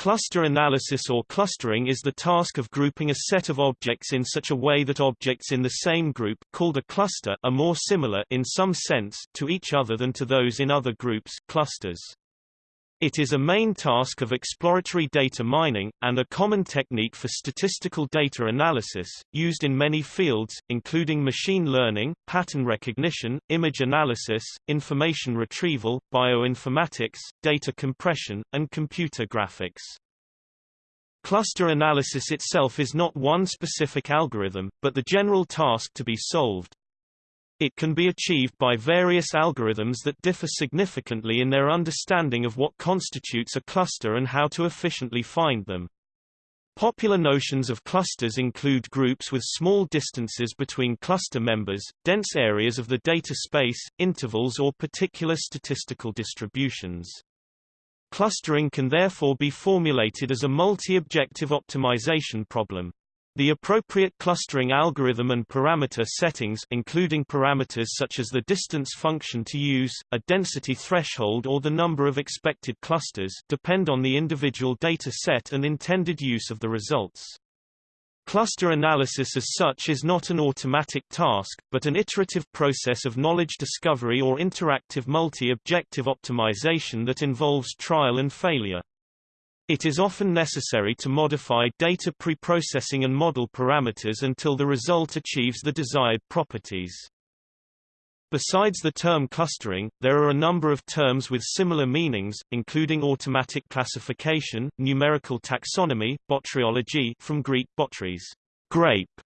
Cluster analysis or clustering is the task of grouping a set of objects in such a way that objects in the same group called a cluster are more similar in some sense to each other than to those in other groups clusters. It is a main task of exploratory data mining, and a common technique for statistical data analysis, used in many fields, including machine learning, pattern recognition, image analysis, information retrieval, bioinformatics, data compression, and computer graphics. Cluster analysis itself is not one specific algorithm, but the general task to be solved. It can be achieved by various algorithms that differ significantly in their understanding of what constitutes a cluster and how to efficiently find them. Popular notions of clusters include groups with small distances between cluster members, dense areas of the data space, intervals or particular statistical distributions. Clustering can therefore be formulated as a multi-objective optimization problem. The appropriate clustering algorithm and parameter settings including parameters such as the distance function to use, a density threshold or the number of expected clusters depend on the individual data set and intended use of the results. Cluster analysis as such is not an automatic task, but an iterative process of knowledge discovery or interactive multi-objective optimization that involves trial and failure. It is often necessary to modify data preprocessing and model parameters until the result achieves the desired properties. Besides the term clustering, there are a number of terms with similar meanings, including automatic classification, numerical taxonomy, botryology from Greek botries, grape,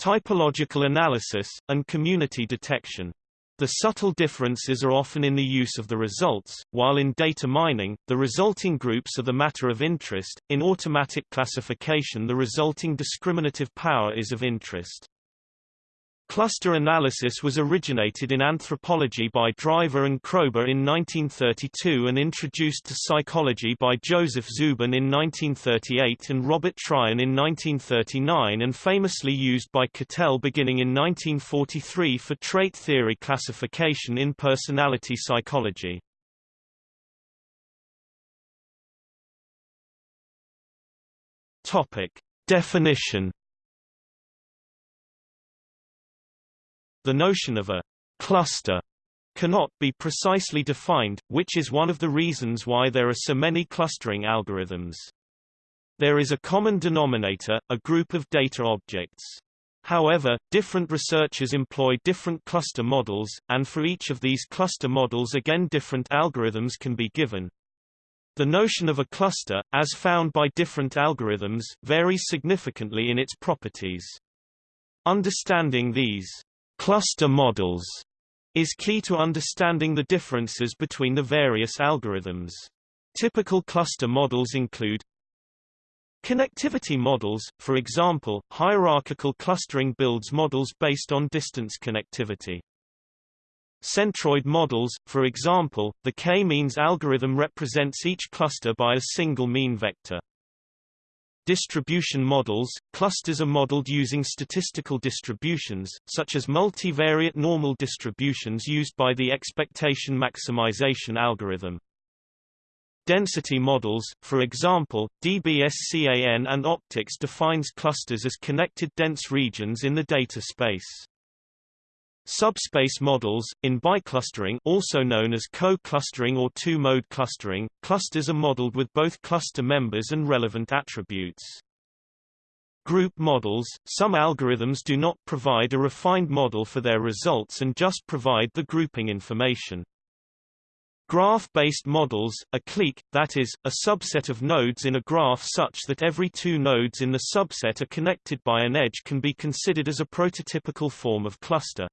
typological analysis, and community detection. The subtle differences are often in the use of the results, while in data mining, the resulting groups are the matter of interest, in automatic classification the resulting discriminative power is of interest. Cluster analysis was originated in anthropology by Driver and Kroeber in 1932 and introduced to psychology by Joseph Zubin in 1938 and Robert Tryon in 1939 and famously used by Cattell beginning in 1943 for trait theory classification in personality psychology. Definition The notion of a cluster cannot be precisely defined, which is one of the reasons why there are so many clustering algorithms. There is a common denominator, a group of data objects. However, different researchers employ different cluster models, and for each of these cluster models again different algorithms can be given. The notion of a cluster, as found by different algorithms, varies significantly in its properties. Understanding these cluster models is key to understanding the differences between the various algorithms. Typical cluster models include Connectivity models, for example, hierarchical clustering builds models based on distance connectivity. Centroid models, for example, the k-means algorithm represents each cluster by a single mean vector. Distribution models – Clusters are modeled using statistical distributions, such as multivariate normal distributions used by the expectation maximization algorithm. Density models, for example, DBSCAN and optics defines clusters as connected dense regions in the data space. Subspace models, in biclustering also known as co-clustering or two-mode clustering, clusters are modeled with both cluster members and relevant attributes. Group models – Some algorithms do not provide a refined model for their results and just provide the grouping information. Graph-based models, a clique, that is, a subset of nodes in a graph such that every two nodes in the subset are connected by an edge can be considered as a prototypical form of cluster.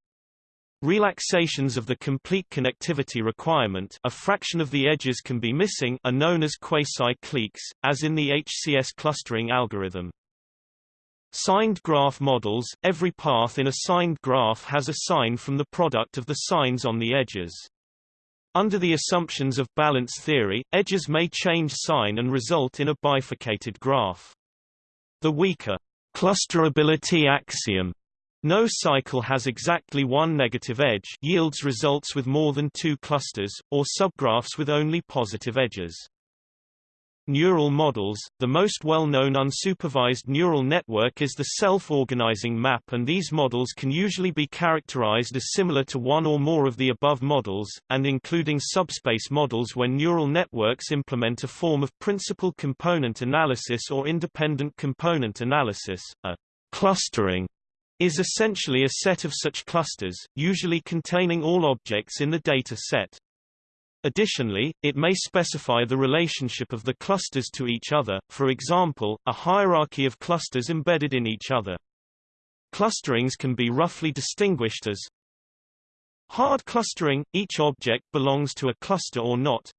Relaxations of the complete connectivity requirement a fraction of the edges can be missing are known as quasi-cliques, as in the HCS clustering algorithm. Signed graph models – Every path in a signed graph has a sign from the product of the signs on the edges. Under the assumptions of balance theory, edges may change sign and result in a bifurcated graph. The weaker clusterability axiom no cycle has exactly one negative edge yields results with more than two clusters, or subgraphs with only positive edges. neural models, the most well-known unsupervised neural network is the self-organizing map and these models can usually be characterized as similar to one or more of the above models, and including subspace models when neural networks implement a form of principal component analysis or independent component analysis, a clustering is essentially a set of such clusters, usually containing all objects in the data set. Additionally, it may specify the relationship of the clusters to each other, for example, a hierarchy of clusters embedded in each other. Clusterings can be roughly distinguished as hard clustering, each object belongs to a cluster or not,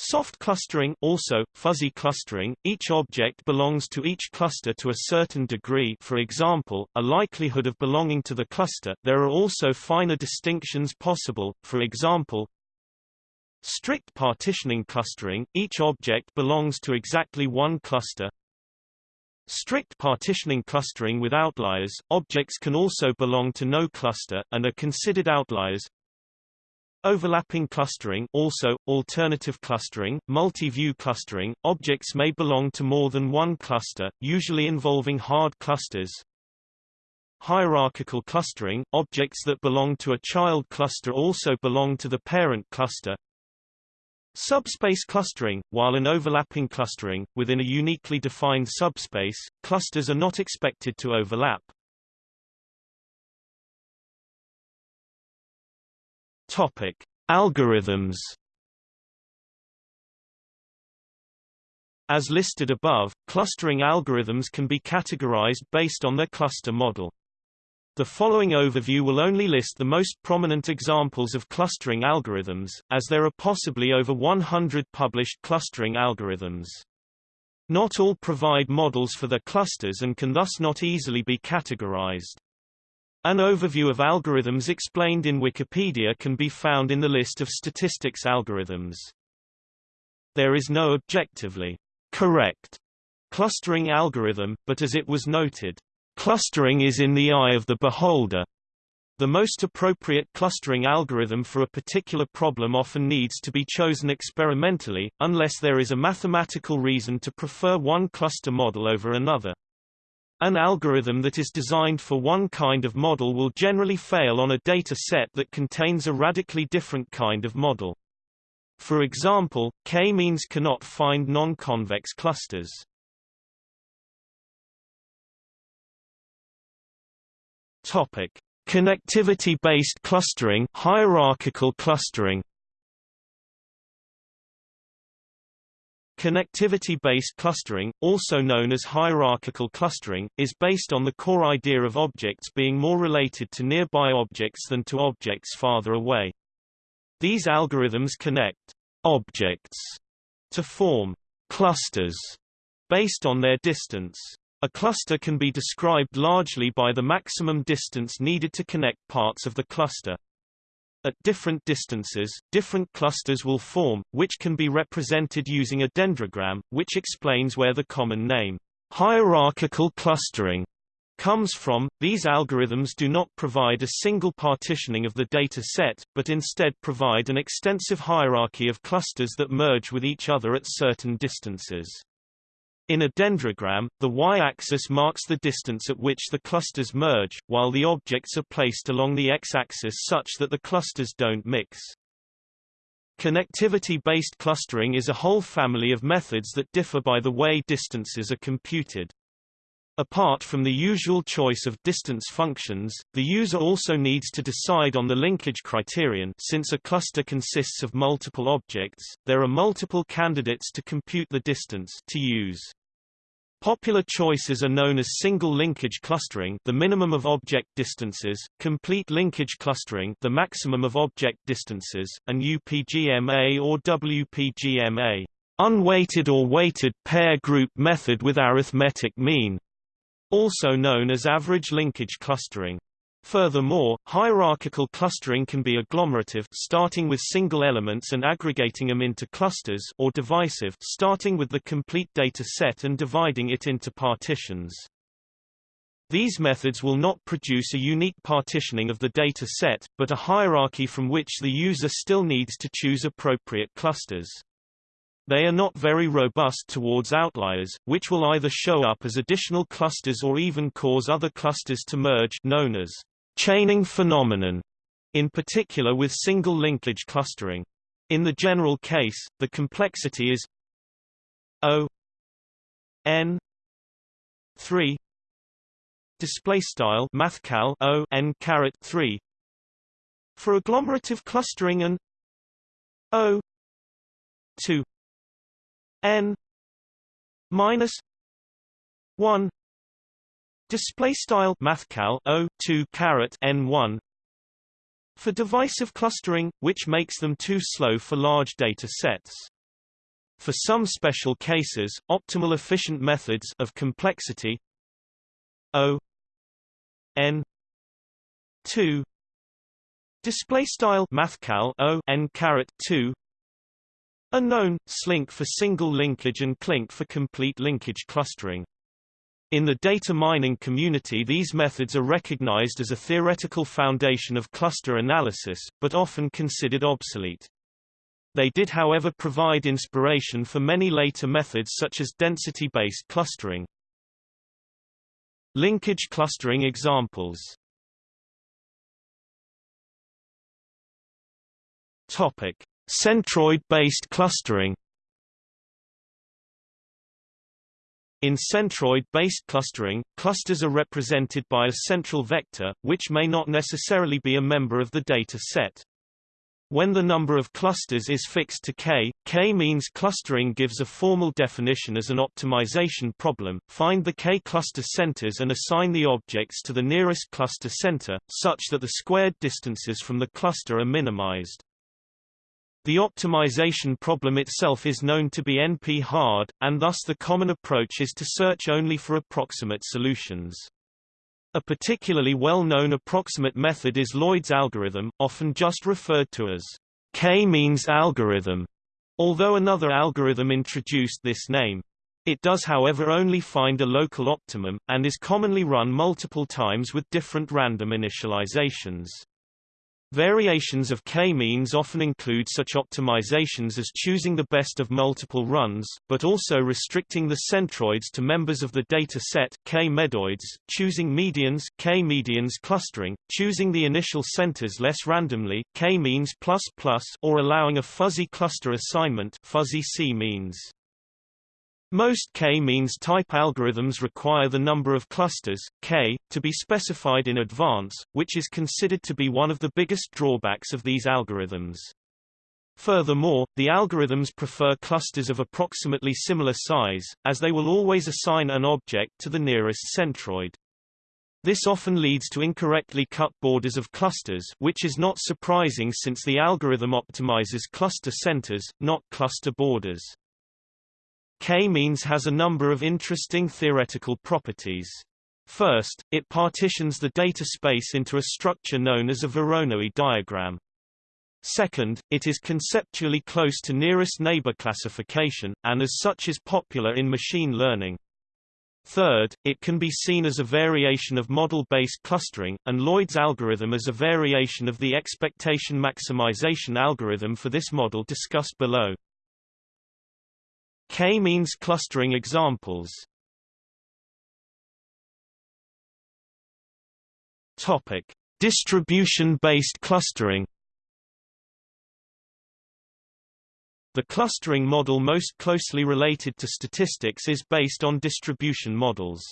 Soft clustering also, fuzzy clustering, each object belongs to each cluster to a certain degree for example, a likelihood of belonging to the cluster there are also finer distinctions possible, for example, Strict partitioning clustering, each object belongs to exactly one cluster. Strict partitioning clustering with outliers, objects can also belong to no cluster, and are considered outliers. Overlapping clustering also, alternative clustering, multi-view clustering, objects may belong to more than one cluster, usually involving hard clusters. Hierarchical clustering, objects that belong to a child cluster also belong to the parent cluster. Subspace clustering, while an overlapping clustering, within a uniquely defined subspace, clusters are not expected to overlap. Topic: Algorithms. As listed above, clustering algorithms can be categorized based on their cluster model. The following overview will only list the most prominent examples of clustering algorithms, as there are possibly over 100 published clustering algorithms. Not all provide models for their clusters and can thus not easily be categorized. An overview of algorithms explained in Wikipedia can be found in the list of statistics algorithms. There is no objectively correct clustering algorithm, but as it was noted, clustering is in the eye of the beholder. The most appropriate clustering algorithm for a particular problem often needs to be chosen experimentally, unless there is a mathematical reason to prefer one cluster model over another. An algorithm that is designed for one kind of model will generally fail on a data set that contains a radically different kind of model. For example, k-means cannot find non-convex clusters. Topic: Connectivity-based clustering, hierarchical clustering. Connectivity-based clustering, also known as hierarchical clustering, is based on the core idea of objects being more related to nearby objects than to objects farther away. These algorithms connect objects to form clusters based on their distance. A cluster can be described largely by the maximum distance needed to connect parts of the cluster. At different distances, different clusters will form, which can be represented using a dendrogram, which explains where the common name, hierarchical clustering, comes from. These algorithms do not provide a single partitioning of the data set, but instead provide an extensive hierarchy of clusters that merge with each other at certain distances. In a dendrogram, the y-axis marks the distance at which the clusters merge, while the objects are placed along the x-axis such that the clusters don't mix. Connectivity-based clustering is a whole family of methods that differ by the way distances are computed. Apart from the usual choice of distance functions, the user also needs to decide on the linkage criterion since a cluster consists of multiple objects, there are multiple candidates to compute the distance to use. Popular choices are known as single linkage clustering the minimum of object distances, complete linkage clustering the maximum of object distances, and UPGMA or WPGMA unweighted or weighted pair group method with arithmetic mean, also known as average linkage clustering. Furthermore, hierarchical clustering can be agglomerative starting with single elements and aggregating them into clusters or divisive starting with the complete data set and dividing it into partitions. These methods will not produce a unique partitioning of the data set, but a hierarchy from which the user still needs to choose appropriate clusters. They are not very robust towards outliers, which will either show up as additional clusters or even cause other clusters to merge known as chaining phenomenon, in particular with single linkage clustering. In the general case, the complexity is O n 3 display style mathcal O n caret 3 for agglomerative clustering and O 2 n minus 1 display style mathcal o 2 caret n 1 for divisive clustering which makes them too slow for large data sets. For some special cases optimal efficient methods of complexity. O n 2 display style mathcal o n caret 2 are known, slink for single linkage and clink for complete linkage clustering. In the data mining community these methods are recognized as a theoretical foundation of cluster analysis, but often considered obsolete. They did however provide inspiration for many later methods such as density-based clustering. Linkage clustering examples Topic: Centroid-based clustering In centroid-based clustering, clusters are represented by a central vector, which may not necessarily be a member of the data set. When the number of clusters is fixed to k, k-means clustering gives a formal definition as an optimization problem. Find the k-cluster centers and assign the objects to the nearest cluster center, such that the squared distances from the cluster are minimized. The optimization problem itself is known to be NP-hard, and thus the common approach is to search only for approximate solutions. A particularly well-known approximate method is Lloyd's algorithm, often just referred to as k-means algorithm, although another algorithm introduced this name. It does however only find a local optimum, and is commonly run multiple times with different random initializations. Variations of k-means often include such optimizations as choosing the best of multiple runs, but also restricting the centroids to members of the data set k-medoids, choosing medians k-medians clustering, choosing the initial centers less randomly k-means or allowing a fuzzy cluster assignment fuzzy c-means. Most k-means type algorithms require the number of clusters, k, to be specified in advance, which is considered to be one of the biggest drawbacks of these algorithms. Furthermore, the algorithms prefer clusters of approximately similar size, as they will always assign an object to the nearest centroid. This often leads to incorrectly cut borders of clusters which is not surprising since the algorithm optimizes cluster centers, not cluster borders. K-means has a number of interesting theoretical properties. First, it partitions the data space into a structure known as a Voronoi diagram. Second, it is conceptually close to nearest neighbor classification, and as such is popular in machine learning. Third, it can be seen as a variation of model-based clustering, and Lloyd's algorithm as a variation of the expectation maximization algorithm for this model discussed below. K-means clustering examples Topic: Distribution-based clustering. The clustering model most closely related to statistics is based on distribution models.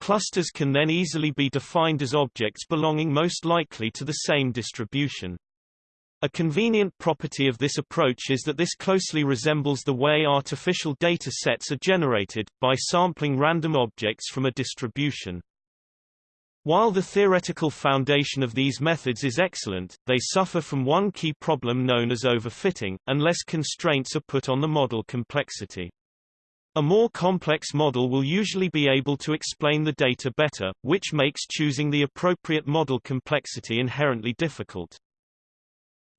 Clusters can then easily be defined as objects belonging most likely to the same distribution. A convenient property of this approach is that this closely resembles the way artificial data sets are generated, by sampling random objects from a distribution. While the theoretical foundation of these methods is excellent, they suffer from one key problem known as overfitting, unless constraints are put on the model complexity. A more complex model will usually be able to explain the data better, which makes choosing the appropriate model complexity inherently difficult.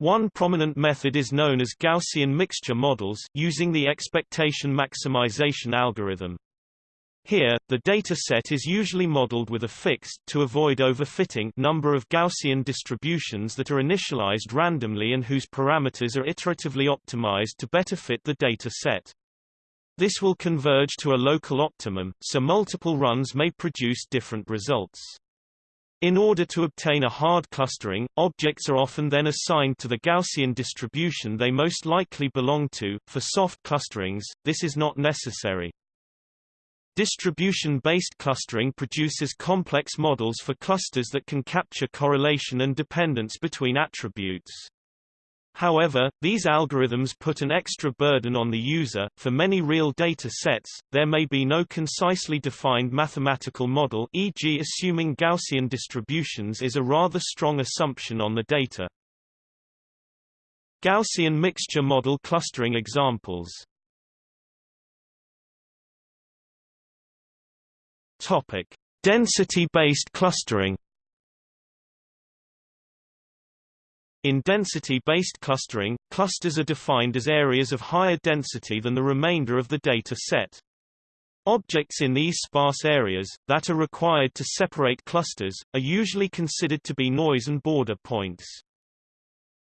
One prominent method is known as Gaussian mixture models using the expectation maximization algorithm. Here, the data set is usually modeled with a fixed to avoid overfitting number of Gaussian distributions that are initialized randomly and whose parameters are iteratively optimized to better fit the data set. This will converge to a local optimum, so multiple runs may produce different results. In order to obtain a hard clustering, objects are often then assigned to the Gaussian distribution they most likely belong to. For soft clusterings, this is not necessary. Distribution-based clustering produces complex models for clusters that can capture correlation and dependence between attributes. However, these algorithms put an extra burden on the user. For many real data sets, there may be no concisely defined mathematical model e.g. assuming Gaussian distributions is a rather strong assumption on the data. Gaussian mixture model clustering examples Topic: Density-based clustering. In density-based clustering, clusters are defined as areas of higher density than the remainder of the data set. Objects in these sparse areas, that are required to separate clusters, are usually considered to be noise and border points.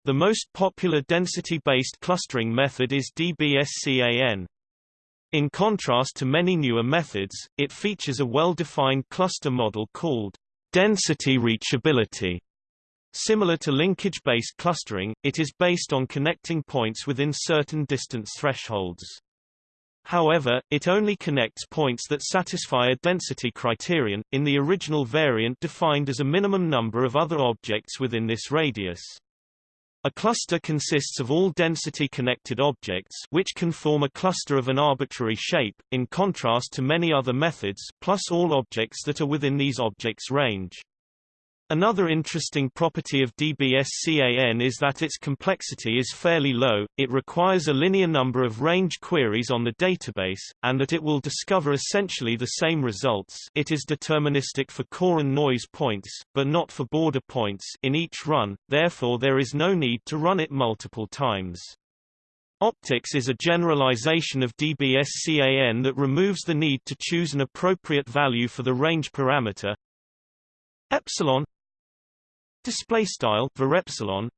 The most popular density-based clustering method is DBSCAN. In contrast to many newer methods, it features a well-defined cluster model called density reachability. Similar to linkage-based clustering, it is based on connecting points within certain distance thresholds. However, it only connects points that satisfy a density criterion, in the original variant defined as a minimum number of other objects within this radius. A cluster consists of all density-connected objects which can form a cluster of an arbitrary shape, in contrast to many other methods plus all objects that are within these objects' range. Another interesting property of DBSCAN is that its complexity is fairly low, it requires a linear number of range queries on the database, and that it will discover essentially the same results it is deterministic for core and noise points, but not for border points in each run, therefore there is no need to run it multiple times. Optics is a generalization of DBSCAN that removes the need to choose an appropriate value for the range parameter epsilon display style var epsilon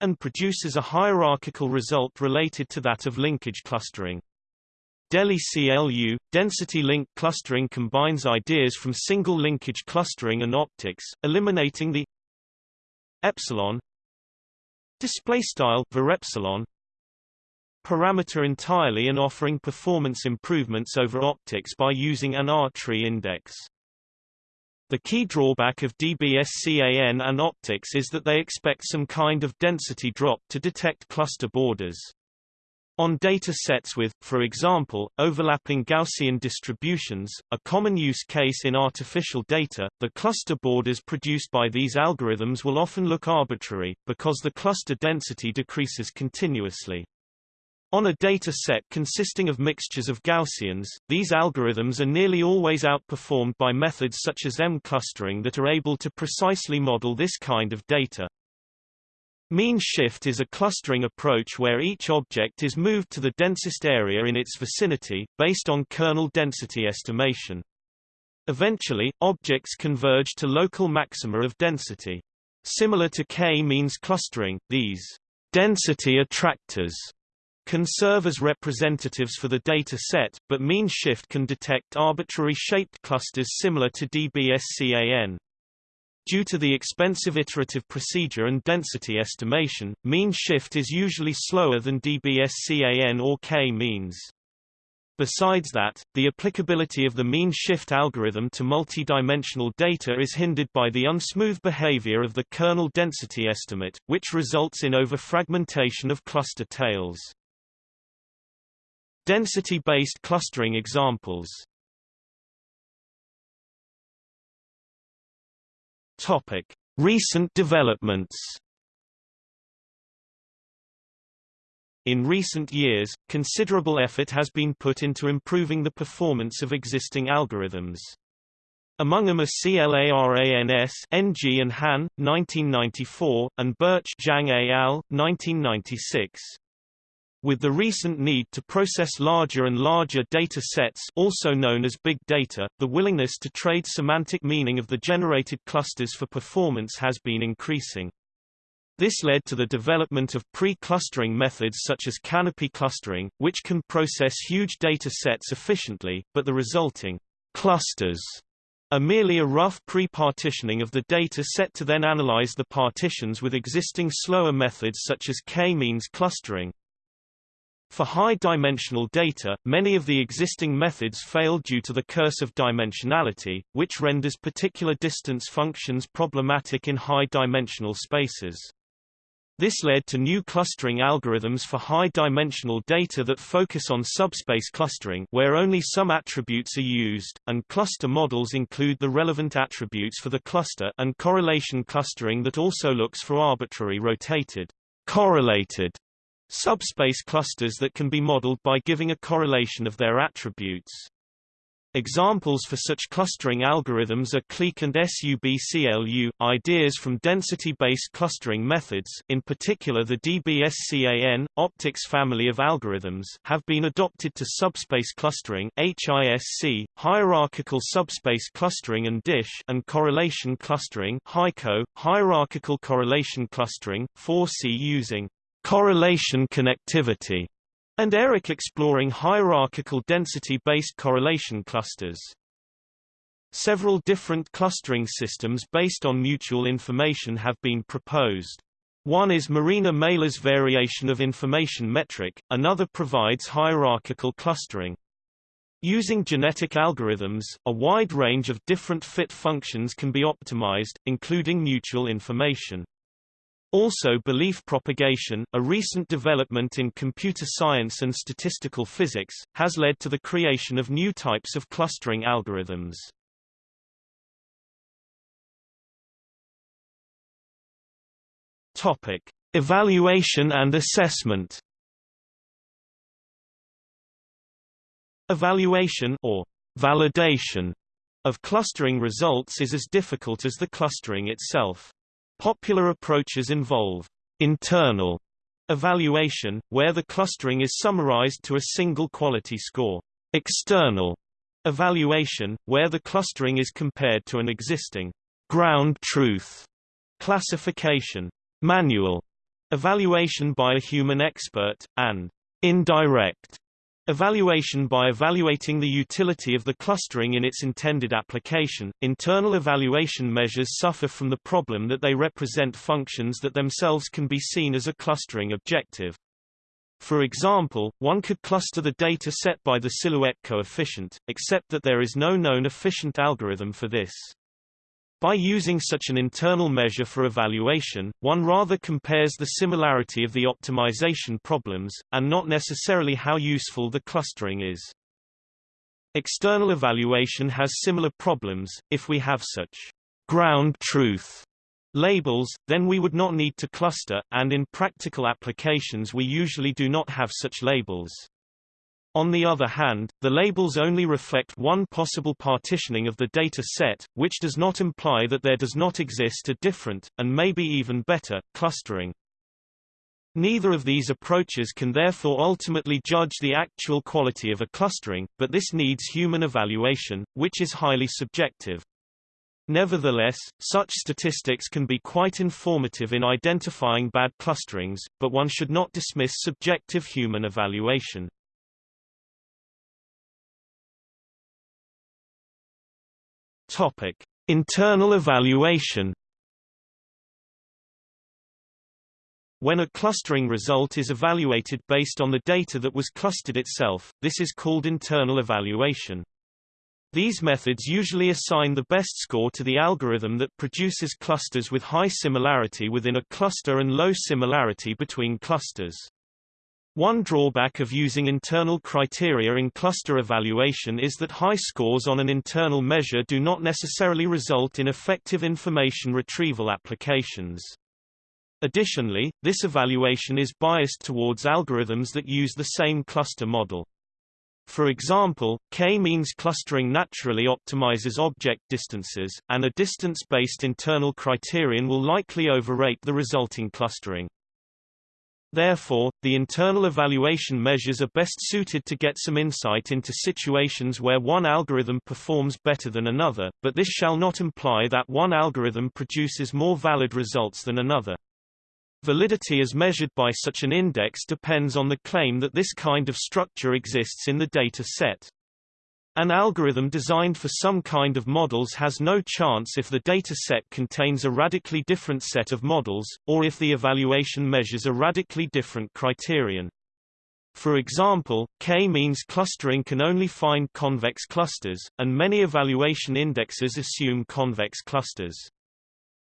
and produces a hierarchical result related to that of linkage clustering. DELI CLU, density link clustering combines ideas from single linkage clustering and optics, eliminating the epsilon display style var epsilon parameter entirely and offering performance improvements over optics by using an R-tree index. The key drawback of DBSCAN and optics is that they expect some kind of density drop to detect cluster borders. On data sets with, for example, overlapping Gaussian distributions, a common use case in artificial data, the cluster borders produced by these algorithms will often look arbitrary, because the cluster density decreases continuously. On a data set consisting of mixtures of Gaussians, these algorithms are nearly always outperformed by methods such as EM clustering that are able to precisely model this kind of data. Mean shift is a clustering approach where each object is moved to the densest area in its vicinity, based on kernel density estimation. Eventually, objects converge to local maxima of density. Similar to k-means clustering, these density attractors can serve as representatives for the data set, but mean shift can detect arbitrary shaped clusters similar to DBSCAN. Due to the expensive iterative procedure and density estimation, mean shift is usually slower than DBSCAN or k-means. Besides that, the applicability of the mean shift algorithm to multidimensional data is hindered by the unsmooth behavior of the kernel density estimate, which results in overfragmentation of cluster tails. Density-based clustering examples Topic: Recent developments. In recent years, considerable effort has been put into improving the performance of existing algorithms. Among them are CLARANS NG and Han, 1994, and Birch Zhang et al. 1996. With the recent need to process larger and larger data sets also known as big data, the willingness to trade semantic meaning of the generated clusters for performance has been increasing. This led to the development of pre-clustering methods such as canopy clustering, which can process huge data sets efficiently, but the resulting clusters are merely a rough pre-partitioning of the data set to then analyze the partitions with existing slower methods such as k-means clustering. For high-dimensional data, many of the existing methods fail due to the curse of dimensionality, which renders particular distance functions problematic in high-dimensional spaces. This led to new clustering algorithms for high-dimensional data that focus on subspace clustering where only some attributes are used, and cluster models include the relevant attributes for the cluster and correlation clustering that also looks for arbitrary rotated, correlated Subspace clusters that can be modeled by giving a correlation of their attributes. Examples for such clustering algorithms are clique and SUBCLU. Ideas from density-based clustering methods, in particular the DBSCAN, optics family of algorithms, have been adopted to subspace clustering HISC, hierarchical subspace clustering and DISH, and correlation clustering HICO, hierarchical correlation clustering 4C using correlation connectivity, and ERIC exploring hierarchical density-based correlation clusters. Several different clustering systems based on mutual information have been proposed. One is Marina Meilă's variation of information metric, another provides hierarchical clustering. Using genetic algorithms, a wide range of different fit functions can be optimized, including mutual information. Also belief propagation, a recent development in computer science and statistical physics, has led to the creation of new types of clustering algorithms. Topic: Evaluation and assessment. Evaluation or validation of clustering results is as difficult as the clustering itself. Popular approaches involve internal evaluation, where the clustering is summarized to a single quality score, external evaluation, where the clustering is compared to an existing ground truth classification, manual evaluation by a human expert, and indirect Evaluation by evaluating the utility of the clustering in its intended application. Internal evaluation measures suffer from the problem that they represent functions that themselves can be seen as a clustering objective. For example, one could cluster the data set by the silhouette coefficient, except that there is no known efficient algorithm for this. By using such an internal measure for evaluation, one rather compares the similarity of the optimization problems, and not necessarily how useful the clustering is. External evaluation has similar problems. If we have such ground truth labels, then we would not need to cluster, and in practical applications we usually do not have such labels. On the other hand, the labels only reflect one possible partitioning of the data set, which does not imply that there does not exist a different, and maybe even better, clustering. Neither of these approaches can therefore ultimately judge the actual quality of a clustering, but this needs human evaluation, which is highly subjective. Nevertheless, such statistics can be quite informative in identifying bad clusterings, but one should not dismiss subjective human evaluation. Topic: Internal evaluation. When a clustering result is evaluated based on the data that was clustered itself, this is called internal evaluation. These methods usually assign the best score to the algorithm that produces clusters with high similarity within a cluster and low similarity between clusters. One drawback of using internal criteria in cluster evaluation is that high scores on an internal measure do not necessarily result in effective information retrieval applications. Additionally, this evaluation is biased towards algorithms that use the same cluster model. For example, k-means clustering naturally optimizes object distances, and a distance-based internal criterion will likely overrate the resulting clustering. Therefore, the internal evaluation measures are best suited to get some insight into situations where one algorithm performs better than another, but this shall not imply that one algorithm produces more valid results than another. Validity as measured by such an index depends on the claim that this kind of structure exists in the data set. An algorithm designed for some kind of models has no chance if the data set contains a radically different set of models, or if the evaluation measures a radically different criterion. For example, k-means clustering can only find convex clusters, and many evaluation indexes assume convex clusters.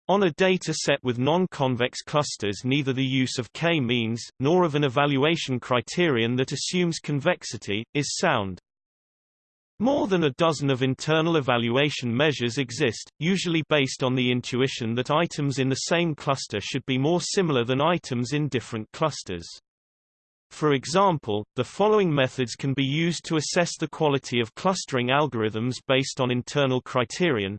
On a data set with non-convex clusters neither the use of k-means, nor of an evaluation criterion that assumes convexity, is sound. More than a dozen of internal evaluation measures exist, usually based on the intuition that items in the same cluster should be more similar than items in different clusters. For example, the following methods can be used to assess the quality of clustering algorithms based on internal criterion.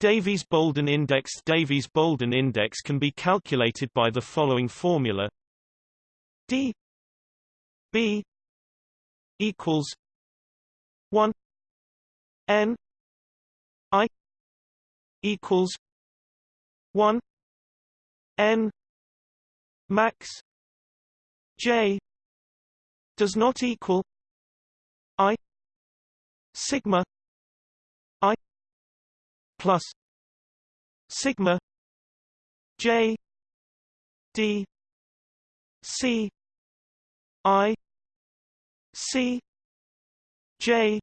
Davies-Bouldin index Davies-Bouldin index can be calculated by the following formula d b equals 1 n i equals 1 n max j does not equal i sigma i plus sigma j d c i c J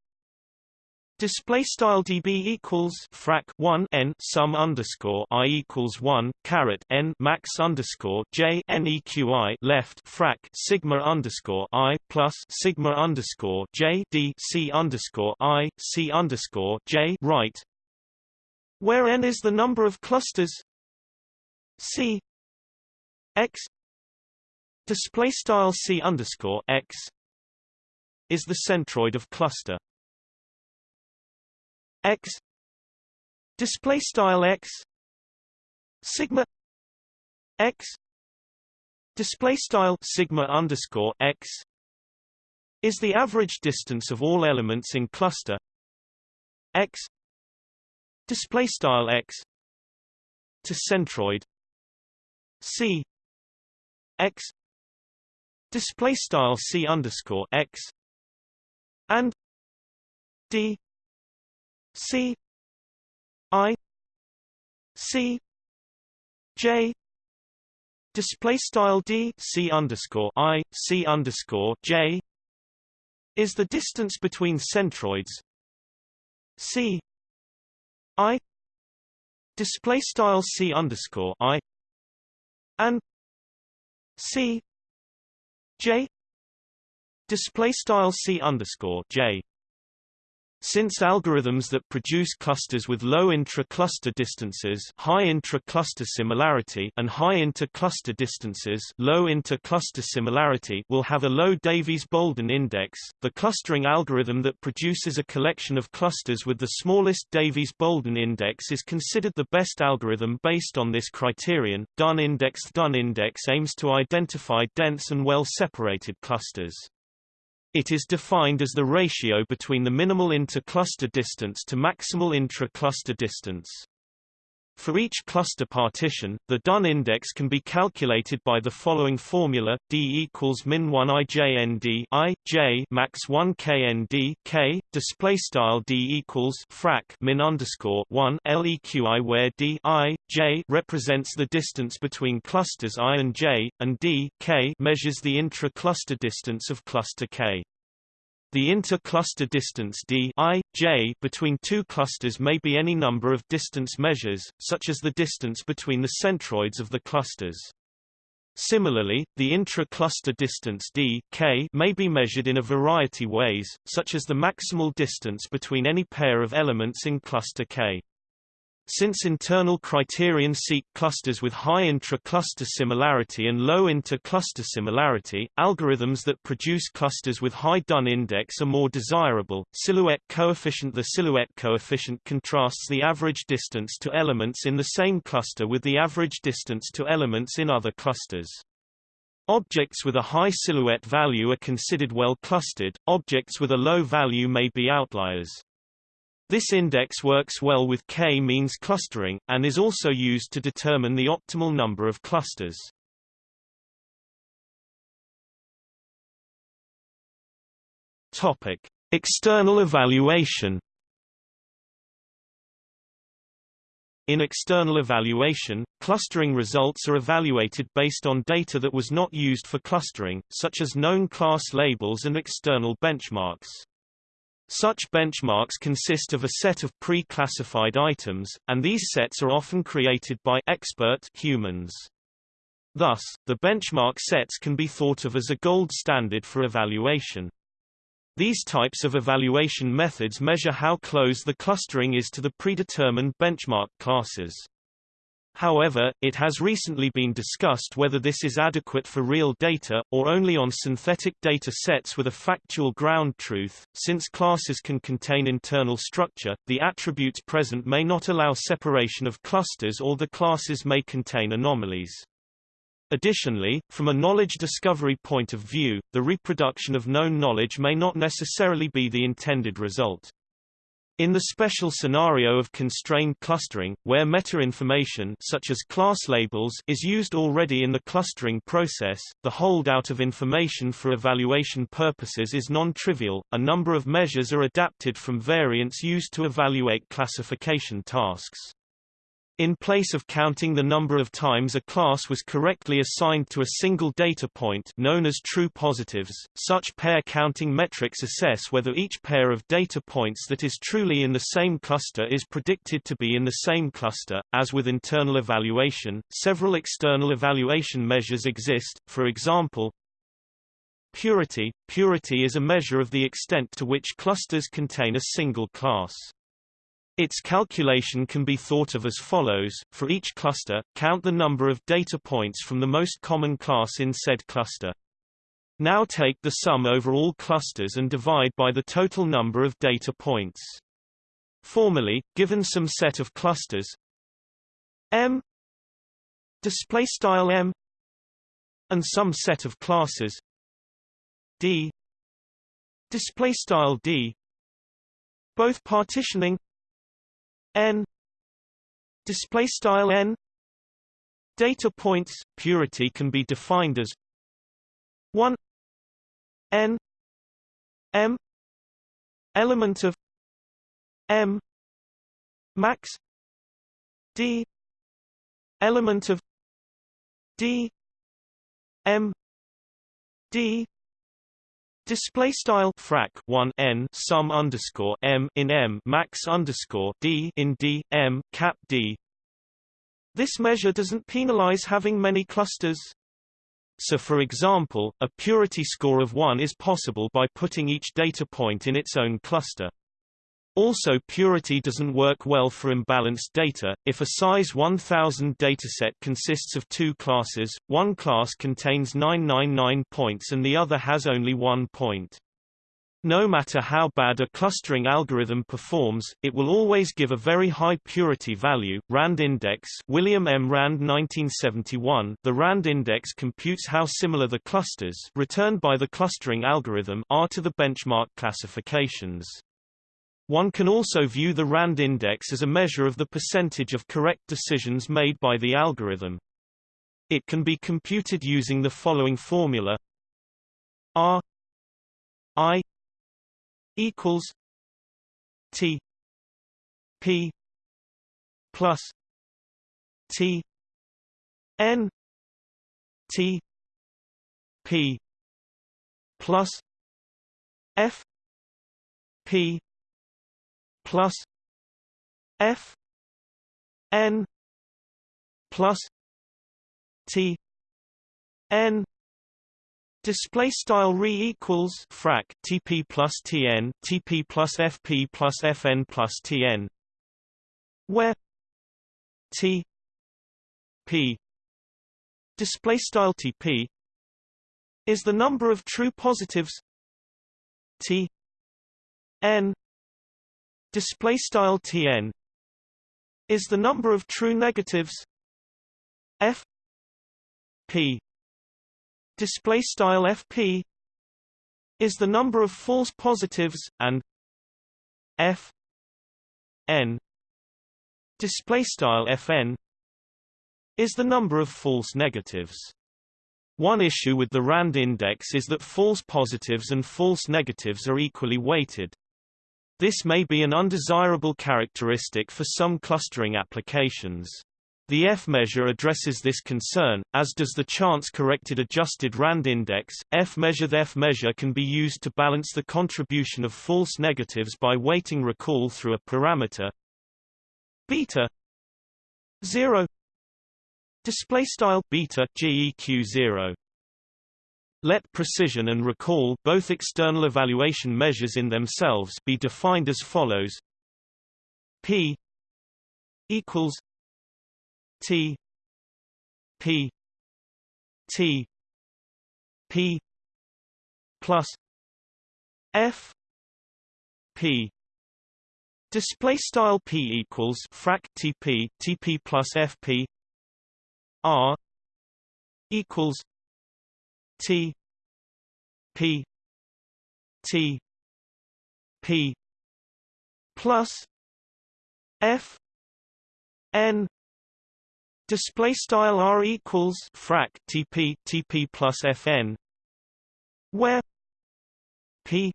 display style db equals frac 1 n sum underscore i equals 1 caret n max underscore j neqi left frac sigma underscore i plus sigma underscore j d c underscore i c underscore j right where n is the number of clusters c x display style c underscore x is the centroid of cluster. X display style x sigma x display style sigma underscore x is the average distance of all elements in cluster. X display style x to centroid. C x display style c underscore x and d c i c j display style d c underscore i c underscore j is the distance between centroids. C i display style c underscore i and c j display style c underscore j since algorithms that produce clusters with low intra-cluster distances high intra-cluster similarity and high inter-cluster distances low inter-cluster similarity will have a low Davies-Bouldin index, the clustering algorithm that produces a collection of clusters with the smallest Davies-Bouldin index is considered the best algorithm based on this criterion. Dunn index Dunn index aims to identify dense and well-separated clusters. It is defined as the ratio between the minimal inter-cluster distance to maximal intra-cluster distance. For each cluster partition, the Dunn index can be calculated by the following formula: d equals min 1 ijnd i j max 1 knd k. Display style d equals frac min underscore 1 leqi, where d i j represents the distance between clusters i and j, and d k measures the intra-cluster distance of cluster k. The inter-cluster distance d i, j between two clusters may be any number of distance measures, such as the distance between the centroids of the clusters. Similarly, the intra-cluster distance d k may be measured in a variety ways, such as the maximal distance between any pair of elements in cluster k. Since internal criterion seek clusters with high intra-cluster similarity and low inter-cluster similarity, algorithms that produce clusters with high Dunn index are more desirable. Silhouette coefficient The silhouette coefficient contrasts the average distance to elements in the same cluster with the average distance to elements in other clusters. Objects with a high silhouette value are considered well clustered, objects with a low value may be outliers. This index works well with k-means clustering, and is also used to determine the optimal number of clusters. Topic. External evaluation In external evaluation, clustering results are evaluated based on data that was not used for clustering, such as known class labels and external benchmarks. Such benchmarks consist of a set of pre-classified items, and these sets are often created by expert humans. Thus, the benchmark sets can be thought of as a gold standard for evaluation. These types of evaluation methods measure how close the clustering is to the predetermined benchmark classes. However, it has recently been discussed whether this is adequate for real data, or only on synthetic data sets with a factual ground truth. Since classes can contain internal structure, the attributes present may not allow separation of clusters or the classes may contain anomalies. Additionally, from a knowledge discovery point of view, the reproduction of known knowledge may not necessarily be the intended result. In the special scenario of constrained clustering, where meta-information such as class labels is used already in the clustering process, the holdout of information for evaluation purposes is non-trivial. A number of measures are adapted from variants used to evaluate classification tasks. In place of counting the number of times a class was correctly assigned to a single data point known as true positives, such pair counting metrics assess whether each pair of data points that is truly in the same cluster is predicted to be in the same cluster. As with internal evaluation, several external evaluation measures exist, for example, Purity Purity is a measure of the extent to which clusters contain a single class. Its calculation can be thought of as follows, for each cluster, count the number of data points from the most common class in said cluster. Now take the sum over all clusters and divide by the total number of data points. Formally, given some set of clusters M display style M and some set of classes D display style D both partitioning n display style n data points purity can be defined as 1 n m element of m max d element of d m d Display style frac 1 n sum underscore m in m max underscore d in d m cap d. This measure doesn't penalize having many clusters. So for example, a purity score of 1 is possible by putting each data point in its own cluster. Also purity doesn't work well for imbalanced data. If a size 1000 dataset consists of two classes, one class contains 999 points and the other has only one point. No matter how bad a clustering algorithm performs, it will always give a very high purity value. Rand index William M. Rand 1971 The Rand index computes how similar the clusters returned by the clustering algorithm are to the benchmark classifications. One can also view the RAND index as a measure of the percentage of correct decisions made by the algorithm. It can be computed using the following formula R I equals T P plus T N T P plus F P plus F N plus T N Display style re equals frac TP plus TN TP plus FP plus FN plus TN where T P display style TP is the number of true positives T N display style tn is the number of true negatives f p. Display style fp is the number of false positives and f n. Display style fn is the number of false negatives. One issue with the RAND index is that false positives and false negatives are equally weighted. This may be an undesirable characteristic for some clustering applications. The F-measure addresses this concern, as does the chance-corrected adjusted RAND index. F-measure The F-measure can be used to balance the contribution of false negatives by weighting recall through a parameter beta 0 display style beta geq 0 let precision and recall both external evaluation measures in themselves be defined as follows. P equals T P T P plus F P. Display style P equals frac TP TP plus FP R equals T P T P plus F N display style R equals frac TP TP plus FN where P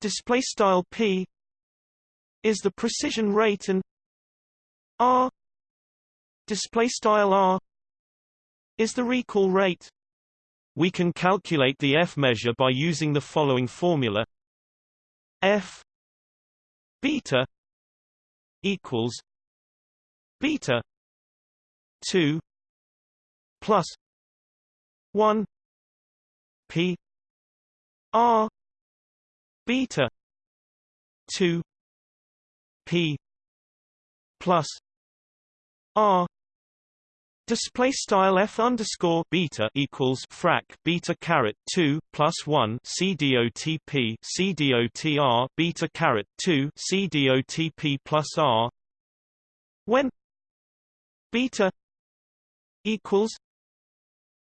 display style P is the precision rate and R display style R is the recall rate we can calculate the F measure by using the following formula. F beta equals beta 2 plus 1 p r beta 2 p plus r Display style f underscore beta equals frac beta caret two plus one c dotp c dotr beta caret two c dotp plus r. When beta equals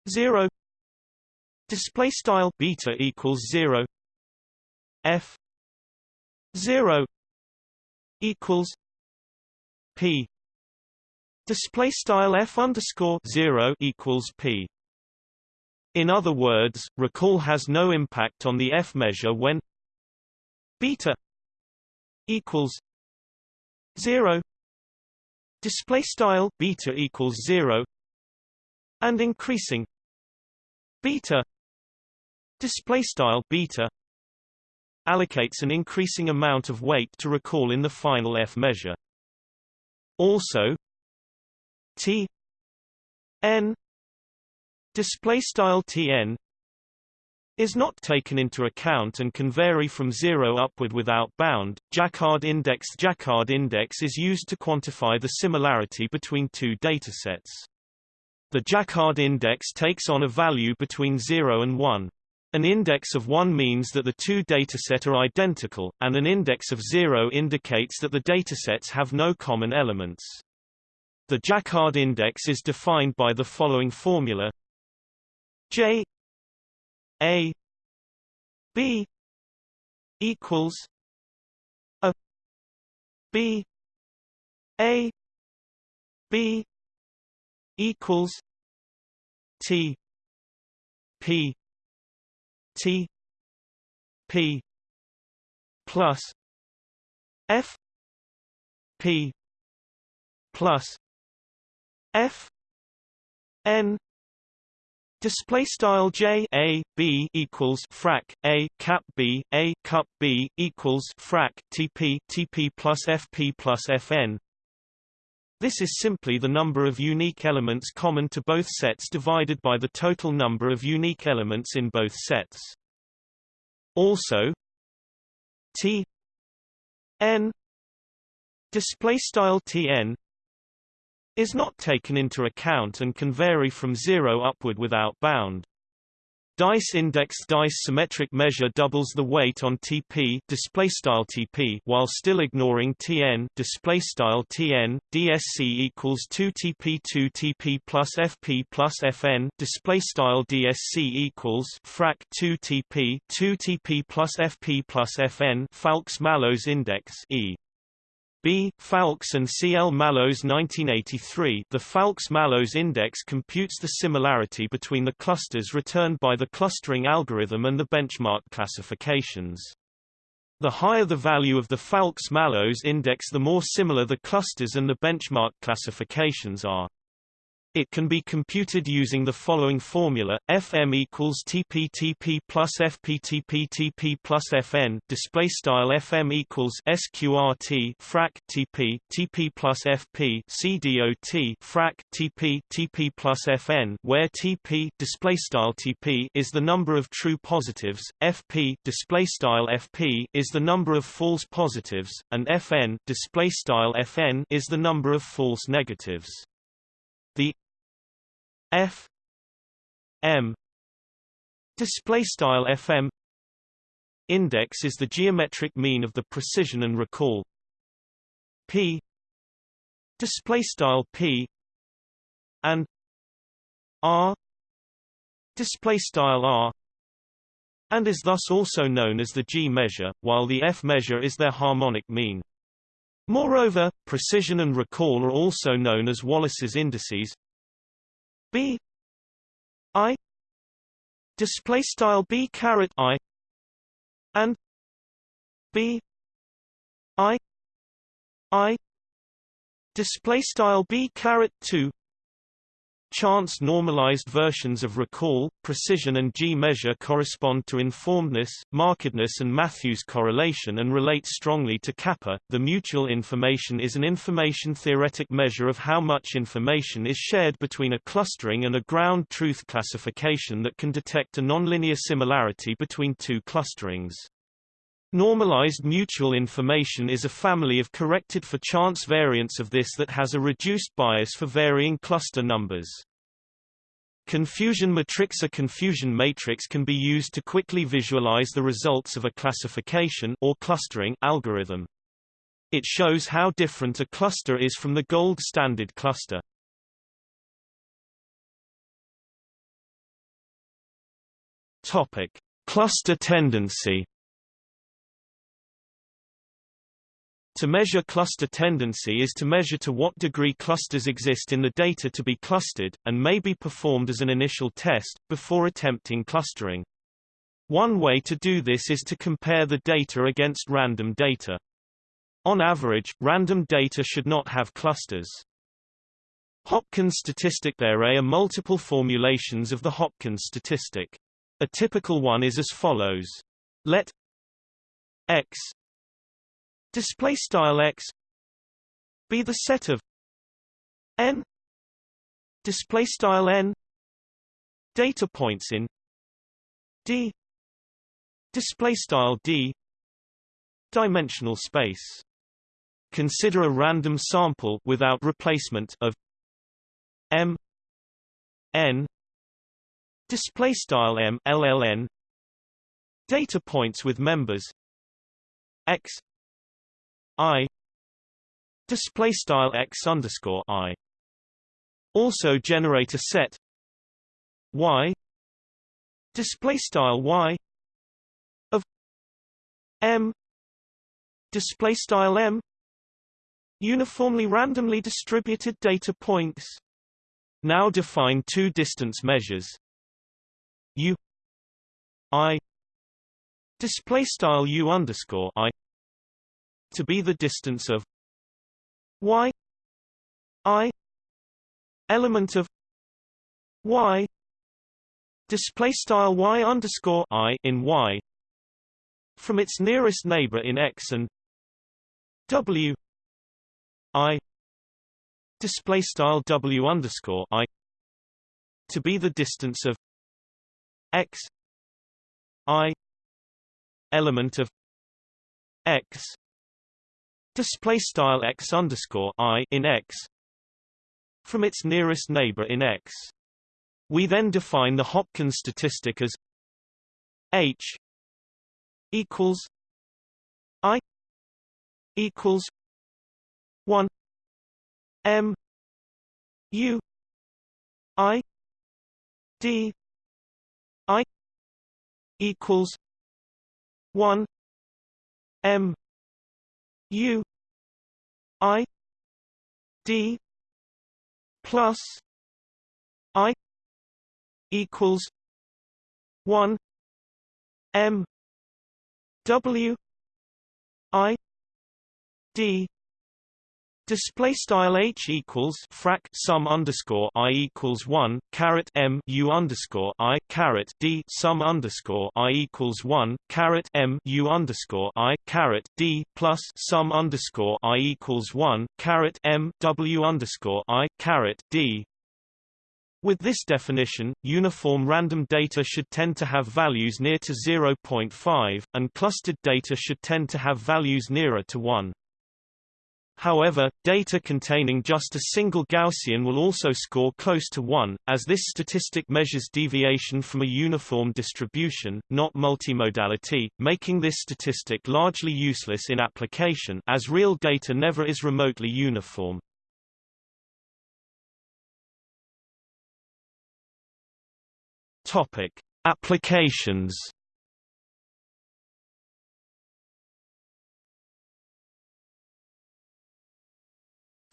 zero display style beta equals zero f zero equals p Display style f underscore zero equals p. In other words, recall has no impact on the f measure when beta equals zero. Display style beta equals zero, and increasing beta display style beta allocates an increasing amount of weight to recall in the final f measure. Also, T n display style Tn is not taken into account and can vary from zero upward without bound. Jaccard index Jaccard index is used to quantify the similarity between two datasets. The Jaccard index takes on a value between 0 and 1. An index of 1 means that the two datasets are identical, and an index of 0 indicates that the datasets have no common elements. The Jaccard index is defined by the following formula. J A B equals a B A B equals T P T P plus F P plus F N display style J A B equals frac A cap B A cup B equals frac TP TP plus FP plus FN this is simply the number of unique elements common to both sets divided by the total number of unique elements in both sets. Also, T n display style Tn is not taken into account and can vary from zero upward without bound. Dice index dice symmetric measure doubles the weight on TP display style TP while still ignoring TN display style TN DSC equals 2 TP 2 TP plus FP plus FN display style DSC equals frac 2 TP 2 TP plus FP plus FN Fowlkes-Mallows index E B. Fowlkes and C. L. Mallows 1983 The Fowlkes-Mallows index computes the similarity between the clusters returned by the clustering algorithm and the benchmark classifications. The higher the value of the Fowlkes-Mallows index the more similar the clusters and the benchmark classifications are. It can be computed using the following formula: Fm equals TP-TP plus FP-TP-TP plus Fn. Display style Fm equals SQRT frac TP TP plus FP CDOT frac TP TP plus Fn, where TP display style TP is the number of true positives, FP display style FP is the number of false positives, and Fn display style Fn is the number of false negatives. F M display style FM index is the geometric mean of the precision and recall P display style P and R display style R and is thus also known as the G measure, while the F measure is their harmonic mean. Moreover, precision and recall are also known as Wallace's indices b i display style b caret i and b i i display style b caret 2 Chance normalized versions of recall, precision and G-measure correspond to informedness, markedness and Matthews correlation and relate strongly to kappa. The mutual information is an information theoretic measure of how much information is shared between a clustering and a ground truth classification that can detect a nonlinear similarity between two clusterings. Normalized mutual information is a family of corrected for chance variants of this that has a reduced bias for varying cluster numbers. Confusion matrix A confusion matrix can be used to quickly visualize the results of a classification or clustering algorithm. It shows how different a cluster is from the gold standard cluster. Topic: Cluster tendency To measure cluster tendency is to measure to what degree clusters exist in the data to be clustered, and may be performed as an initial test, before attempting clustering. One way to do this is to compare the data against random data. On average, random data should not have clusters. Hopkins statistic There are multiple formulations of the Hopkins statistic. A typical one is as follows. Let x display style x be the set of n display style n data points in d display style d dimensional space. Consider a random sample without replacement of m n display style m data points with members x i display style x underscore i. Also generate a set. Y display style y of m display style m uniformly randomly distributed data points. Now define two distance measures. U i display style u underscore i to be the distance of y i element of y display style y underscore i in y from its nearest neighbor in x and w i display style w underscore i to be the distance of x i element of x display style x underscore i in x from its nearest neighbor in x. We then define the Hopkins statistic as H equals I equals one M U I D I equals one M U I D plus I equals one M W I D Display style h equals frac sum underscore i equals one caret m u underscore i caret d sum underscore i equals one caret m u underscore i caret d plus sum underscore i equals one caret m w underscore i caret d. With this definition, uniform random data should tend to have values near to 0.5, and clustered data should tend to have values nearer to 1. However, data containing just a single Gaussian will also score close to 1, as this statistic measures deviation from a uniform distribution, not multimodality, making this statistic largely useless in application as real data never is remotely uniform. Topic: Applications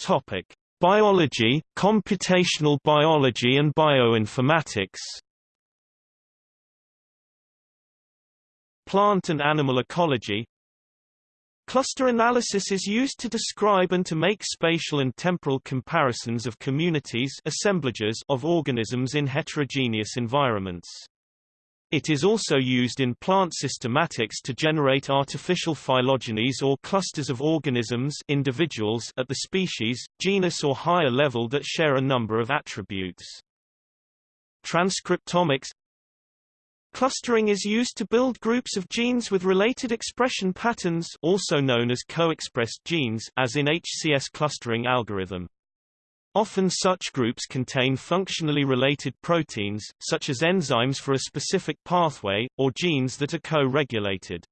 Topic: Biology, computational biology and bioinformatics. Plant and animal ecology. Cluster analysis is used to describe and to make spatial and temporal comparisons of communities assemblages of organisms in heterogeneous environments. It is also used in plant systematics to generate artificial phylogenies or clusters of organisms individuals at the species, genus or higher level that share a number of attributes. Transcriptomics Clustering is used to build groups of genes with related expression patterns also known as co-expressed genes as in HCS clustering algorithm. Often such groups contain functionally related proteins, such as enzymes for a specific pathway, or genes that are co-regulated.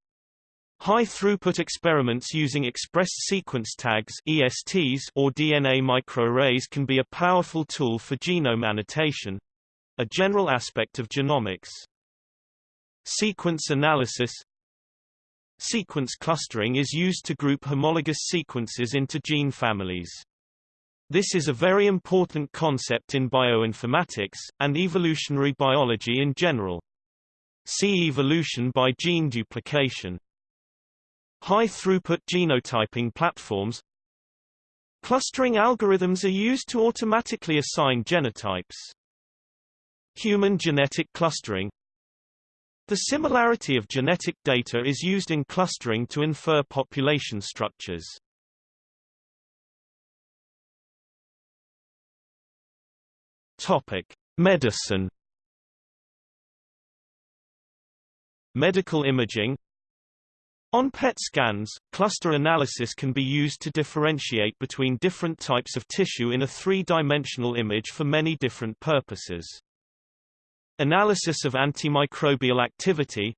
High-throughput experiments using expressed sequence tags ESTs or DNA microarrays can be a powerful tool for genome annotation—a general aspect of genomics. Sequence analysis Sequence clustering is used to group homologous sequences into gene families. This is a very important concept in bioinformatics, and evolutionary biology in general. See evolution by gene duplication. High-throughput genotyping platforms Clustering algorithms are used to automatically assign genotypes. Human genetic clustering The similarity of genetic data is used in clustering to infer population structures. Topic: Medicine. Medical imaging on PET scans, cluster analysis can be used to differentiate between different types of tissue in a three-dimensional image for many different purposes. Analysis of antimicrobial activity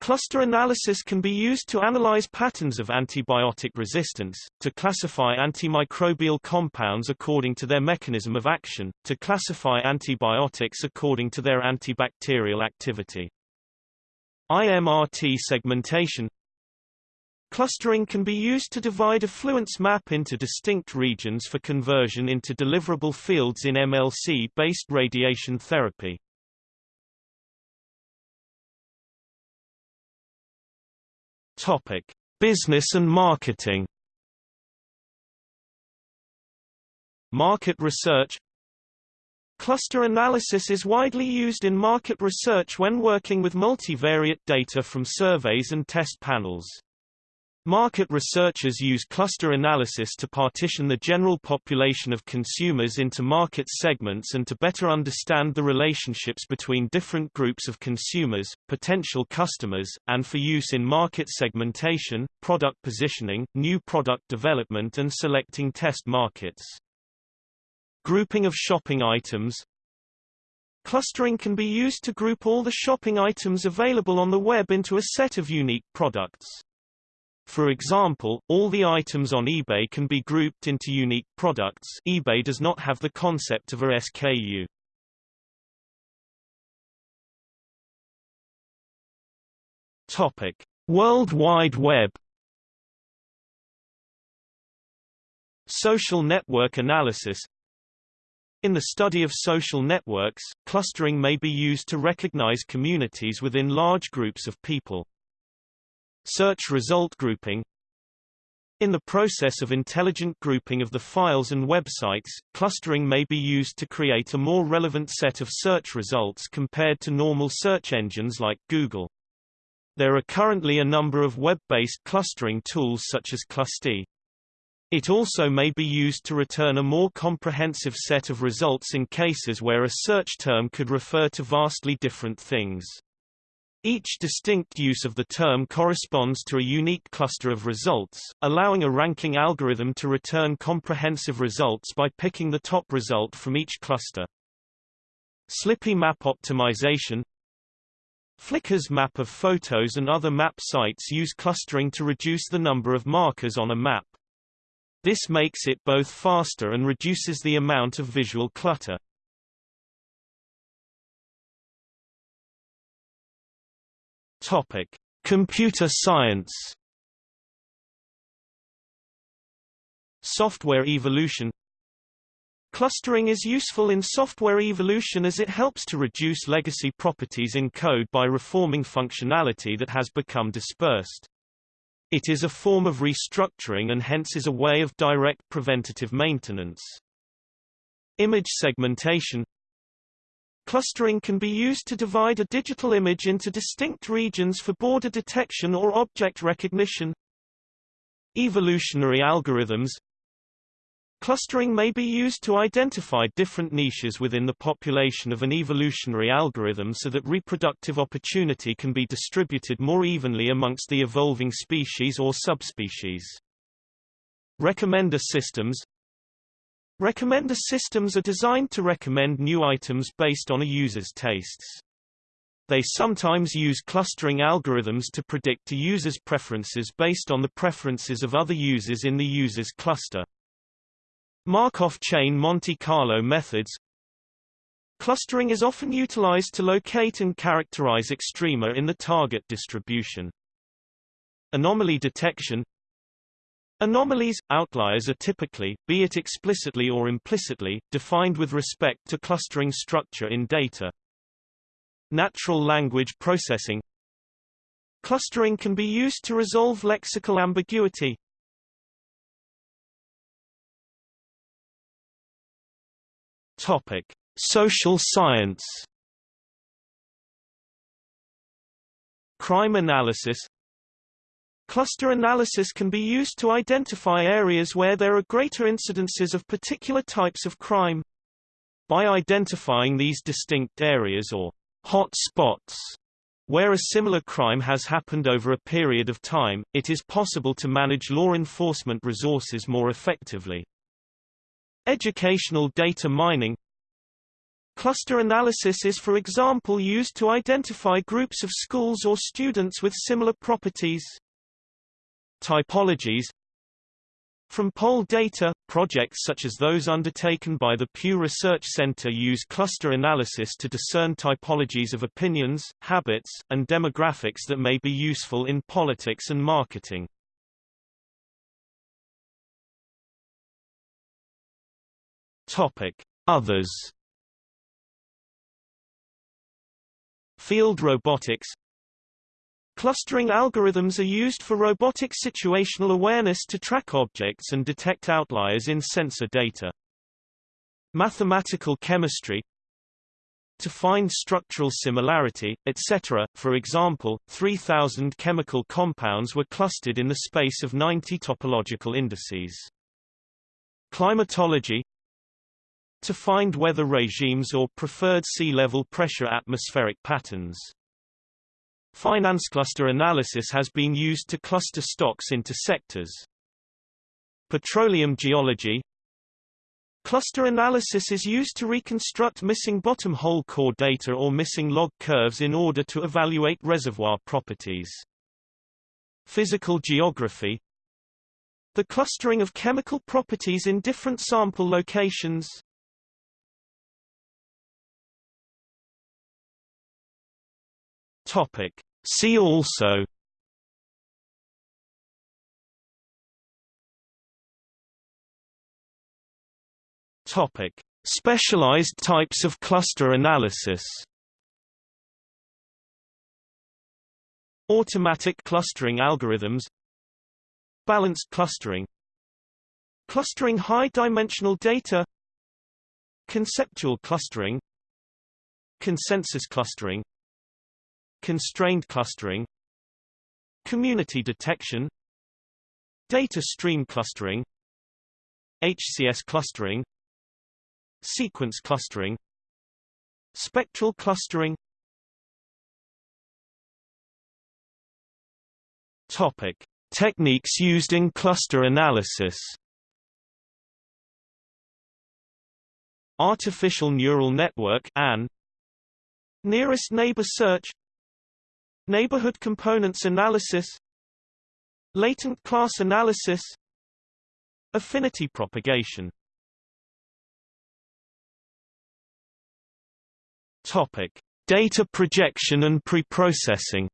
Cluster analysis can be used to analyze patterns of antibiotic resistance, to classify antimicrobial compounds according to their mechanism of action, to classify antibiotics according to their antibacterial activity. IMRT segmentation Clustering can be used to divide a fluence map into distinct regions for conversion into deliverable fields in MLC-based radiation therapy. Topic: Business and marketing. Market research Cluster analysis is widely used in market research when working with multivariate data from surveys and test panels. Market researchers use cluster analysis to partition the general population of consumers into market segments and to better understand the relationships between different groups of consumers, potential customers, and for use in market segmentation, product positioning, new product development and selecting test markets. Grouping of shopping items Clustering can be used to group all the shopping items available on the web into a set of unique products. For example, all the items on eBay can be grouped into unique products eBay does not have the concept of a SKU. Topic. World Wide Web Social network analysis in the study of social networks, clustering may be used to recognize communities within large groups of people. Search result grouping In the process of intelligent grouping of the files and websites, clustering may be used to create a more relevant set of search results compared to normal search engines like Google. There are currently a number of web-based clustering tools such as Clusty. It also may be used to return a more comprehensive set of results in cases where a search term could refer to vastly different things. Each distinct use of the term corresponds to a unique cluster of results, allowing a ranking algorithm to return comprehensive results by picking the top result from each cluster. Slippy map optimization Flickr's map of photos and other map sites use clustering to reduce the number of markers on a map. This makes it both faster and reduces the amount of visual clutter. Topic: Computer science. Software evolution Clustering is useful in software evolution as it helps to reduce legacy properties in code by reforming functionality that has become dispersed. It is a form of restructuring and hence is a way of direct preventative maintenance. Image segmentation Clustering can be used to divide a digital image into distinct regions for border detection or object recognition. Evolutionary algorithms Clustering may be used to identify different niches within the population of an evolutionary algorithm so that reproductive opportunity can be distributed more evenly amongst the evolving species or subspecies. Recommender systems Recommender systems are designed to recommend new items based on a user's tastes. They sometimes use clustering algorithms to predict a user's preferences based on the preferences of other users in the user's cluster. Markov chain Monte Carlo methods Clustering is often utilized to locate and characterize extrema in the target distribution. Anomaly detection Anomalies, outliers are typically, be it explicitly or implicitly, defined with respect to clustering structure in data. Natural language processing Clustering can be used to resolve lexical ambiguity. Topic: Social science. Crime analysis Cluster analysis can be used to identify areas where there are greater incidences of particular types of crime. By identifying these distinct areas or hot spots where a similar crime has happened over a period of time, it is possible to manage law enforcement resources more effectively. Educational data mining Cluster analysis is for example used to identify groups of schools or students with similar properties. Typologies From poll data, projects such as those undertaken by the Pew Research Center use cluster analysis to discern typologies of opinions, habits, and demographics that may be useful in politics and marketing. Topic: Others. Field robotics Clustering algorithms are used for robotic situational awareness to track objects and detect outliers in sensor data. Mathematical chemistry to find structural similarity, etc. For example, 3,000 chemical compounds were clustered in the space of 90 topological indices. Climatology to find weather regimes or preferred sea level pressure atmospheric patterns. Finance cluster analysis has been used to cluster stocks into sectors. Petroleum geology Cluster analysis is used to reconstruct missing bottom hole core data or missing log curves in order to evaluate reservoir properties. Physical geography The clustering of chemical properties in different sample locations. Topic. See also. Topic: Specialized types of cluster analysis. Automatic clustering algorithms. Balanced clustering. Clustering high-dimensional data. Conceptual clustering. Consensus clustering Constrained clustering Community detection Data stream clustering HCS clustering Sequence clustering Spectral clustering Topic. Techniques used in cluster analysis Artificial neural network ANN, Nearest neighbor search Neighborhood components analysis Latent class analysis Affinity propagation Topic: Data projection and preprocessing.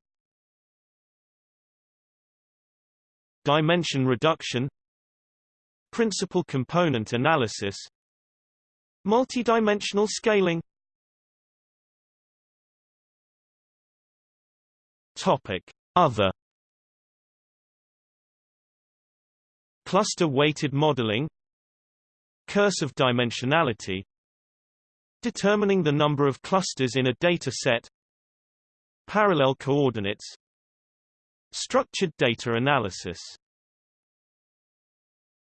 Dimension reduction. Principal component analysis. Multidimensional scaling. Topic: Other. Cluster weighted modeling. Curse of dimensionality Determining the number of clusters in a data set Parallel coordinates Structured data analysis